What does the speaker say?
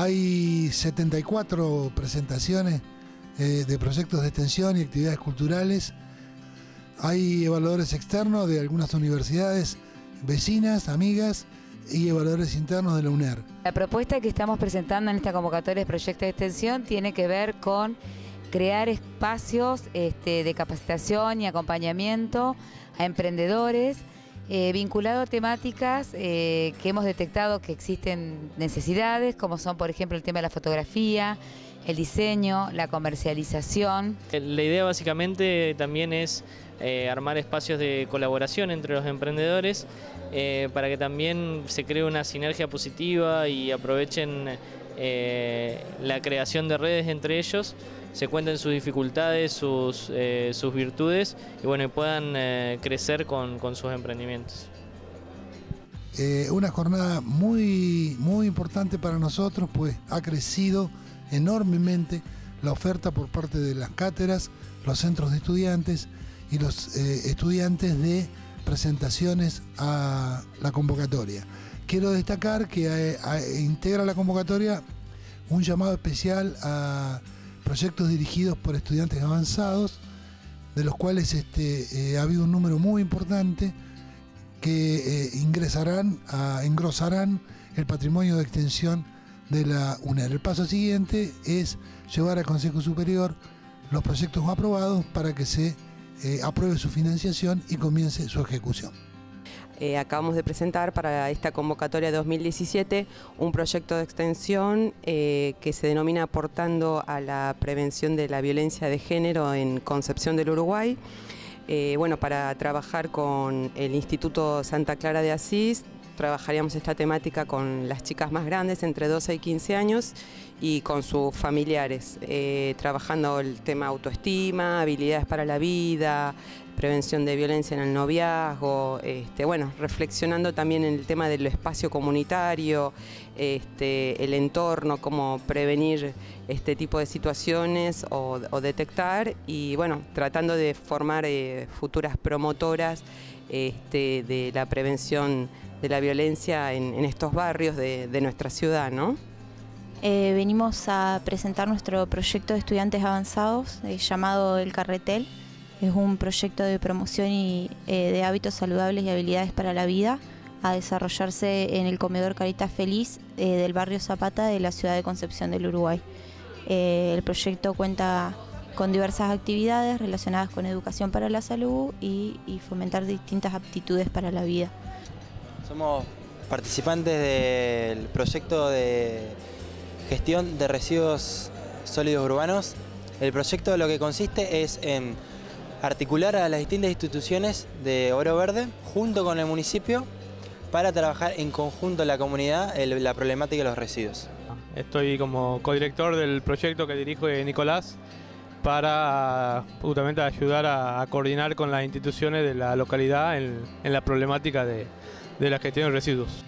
Hay 74 presentaciones eh, de proyectos de extensión y actividades culturales. Hay evaluadores externos de algunas universidades vecinas, amigas y evaluadores internos de la UNER. La propuesta que estamos presentando en esta convocatoria de proyectos de extensión tiene que ver con crear espacios este, de capacitación y acompañamiento a emprendedores eh, vinculado a temáticas eh, que hemos detectado que existen necesidades, como son por ejemplo el tema de la fotografía, el diseño, la comercialización. La idea básicamente también es eh, armar espacios de colaboración entre los emprendedores para que también se cree una sinergia positiva y aprovechen la creación de redes entre ellos se cuenten sus dificultades, sus, eh, sus virtudes y bueno, puedan eh, crecer con, sus emprendimientos. Eh, una jornada muy, muy importante para nosotros, pues ha crecido enormemente la oferta por parte de las cátedras, los centros de estudiantes y los estudiantes de presentaciones a la convocatoria. Quiero destacar que integra la convocatoria un llamado especial a proyectos dirigidos por estudiantes avanzados, de los cuales este, eh, ha habido un número muy importante que eh, ingresarán, engrosarán el patrimonio de extensión de la UNER. El paso siguiente es llevar al Consejo Superior los proyectos aprobados para que se eh, apruebe su financiación y comience su ejecución. Eh, acabamos de presentar para esta convocatoria 2017 un proyecto de extensión eh, que se denomina Aportando a la Prevención de la Violencia de Género en Concepción del Uruguay. Eh, bueno, para trabajar con el Instituto Santa Clara de Asís, trabajaríamos esta temática con las chicas más grandes, entre 12 y 15 años, y con sus familiares, trabajando el tema autoestima, habilidades para la vida, prevención de violencia en el noviazgo, este, bueno, reflexionando también en el tema del espacio comunitario, este, el entorno, cómo prevenir este tipo de situaciones o, detectar y bueno, tratando de formar eh, futuras promotoras este, de la prevención de la violencia en, estos barrios de, nuestra ciudad, ¿no? Eh, venimos a presentar nuestro proyecto de estudiantes avanzados eh, llamado El Carretel. Es un proyecto de promoción y, eh, de hábitos saludables y habilidades para la vida a desarrollarse en el comedor Caritas Feliz eh, del barrio Zapata de la ciudad de Concepción del Uruguay. Eh, el proyecto cuenta con diversas actividades relacionadas con educación para la salud y, y fomentar distintas aptitudes para la vida. Somos participantes del proyecto de gestión de residuos sólidos urbanos. El proyecto lo que consiste es en articular a las distintas instituciones de Oro Verde junto con el municipio para trabajar en conjunto la comunidad la problemática de los residuos. Estoy como codirector del proyecto que dirige Nicolás para justamente ayudar a, coordinar con las instituciones de la localidad en, la problemática de la gestión de residuos.